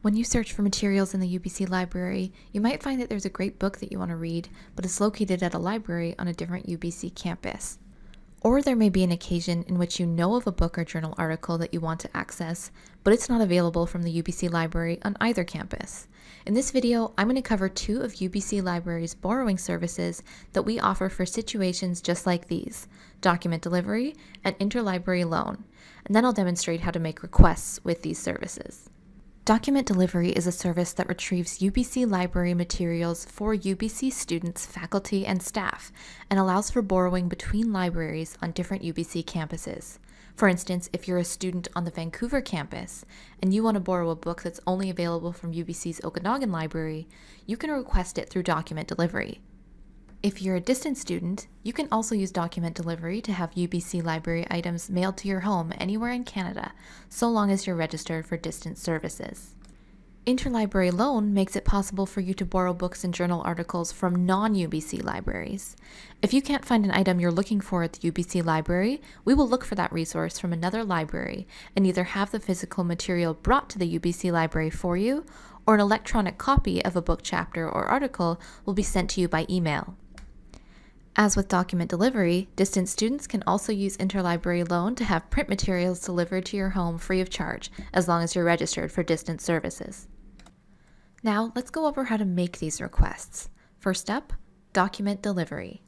When you search for materials in the UBC library, you might find that there's a great book that you want to read, but it's located at a library on a different UBC campus. Or there may be an occasion in which you know of a book or journal article that you want to access, but it's not available from the UBC library on either campus. In this video, I'm going to cover two of UBC Library's borrowing services that we offer for situations just like these, document delivery and interlibrary loan, and then I'll demonstrate how to make requests with these services. Document Delivery is a service that retrieves UBC library materials for UBC students, faculty, and staff, and allows for borrowing between libraries on different UBC campuses. For instance, if you're a student on the Vancouver campus and you want to borrow a book that's only available from UBC's Okanagan library, you can request it through Document Delivery. If you're a distance student, you can also use document delivery to have UBC library items mailed to your home anywhere in Canada, so long as you're registered for distance services. Interlibrary loan makes it possible for you to borrow books and journal articles from non-UBC libraries. If you can't find an item you're looking for at the UBC library, we will look for that resource from another library and either have the physical material brought to the UBC library for you, or an electronic copy of a book chapter or article will be sent to you by email. As with document delivery, distant students can also use interlibrary loan to have print materials delivered to your home free of charge, as long as you're registered for distant services. Now, let's go over how to make these requests. First up, document delivery.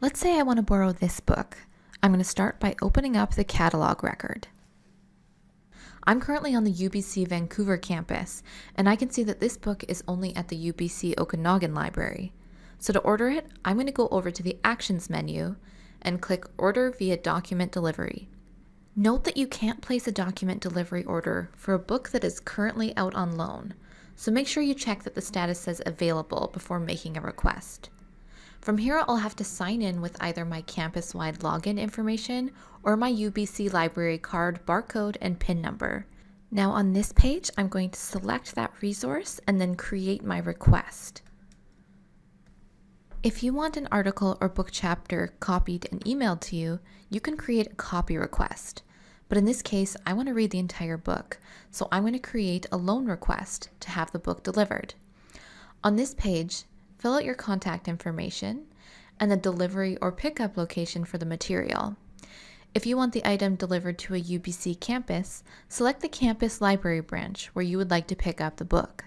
Let's say I want to borrow this book. I'm going to start by opening up the catalog record. I'm currently on the UBC Vancouver campus, and I can see that this book is only at the UBC Okanagan Library. So to order it, I'm going to go over to the Actions menu and click Order via Document Delivery. Note that you can't place a document delivery order for a book that is currently out on loan, so make sure you check that the status says available before making a request. From here, I'll have to sign in with either my campus-wide login information or my UBC library card, barcode, and PIN number. Now on this page, I'm going to select that resource and then create my request. If you want an article or book chapter copied and emailed to you, you can create a copy request. But in this case, I want to read the entire book, so I'm going to create a loan request to have the book delivered. On this page, fill out your contact information and the delivery or pickup location for the material. If you want the item delivered to a UBC campus, select the campus library branch where you would like to pick up the book.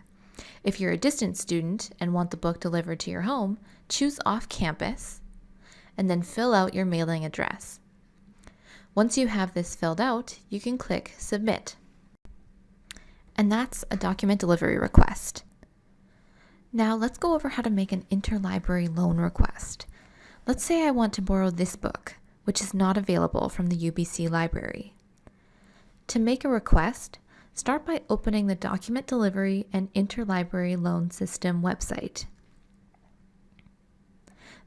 If you're a distance student and want the book delivered to your home, choose off campus and then fill out your mailing address. Once you have this filled out, you can click Submit. And that's a document delivery request. Now let's go over how to make an interlibrary loan request. Let's say I want to borrow this book, which is not available from the UBC library. To make a request, start by opening the Document Delivery and Interlibrary Loan System website.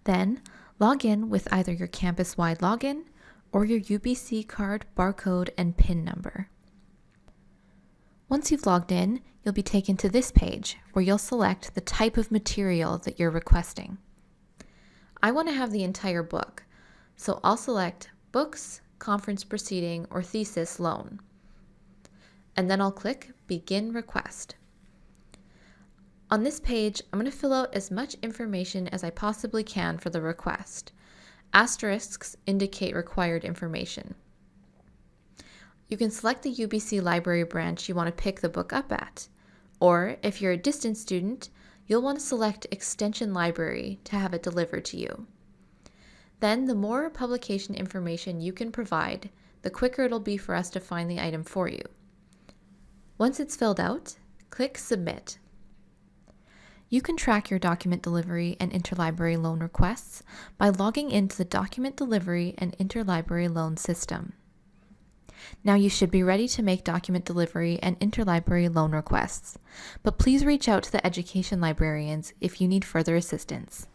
Then, log in with either your campus-wide login or your UBC card barcode and PIN number. Once you've logged in, you'll be taken to this page where you'll select the type of material that you're requesting. I want to have the entire book, so I'll select Books, Conference Proceeding, or Thesis Loan. And then I'll click Begin Request. On this page, I'm going to fill out as much information as I possibly can for the request. Asterisks indicate required information. You can select the UBC library branch you want to pick the book up at. Or if you're a distance student, you'll want to select Extension Library to have it delivered to you. Then the more publication information you can provide, the quicker it'll be for us to find the item for you. Once it's filled out, click Submit. You can track your document delivery and interlibrary loan requests by logging into the document delivery and interlibrary loan system. Now you should be ready to make document delivery and interlibrary loan requests, but please reach out to the education librarians if you need further assistance.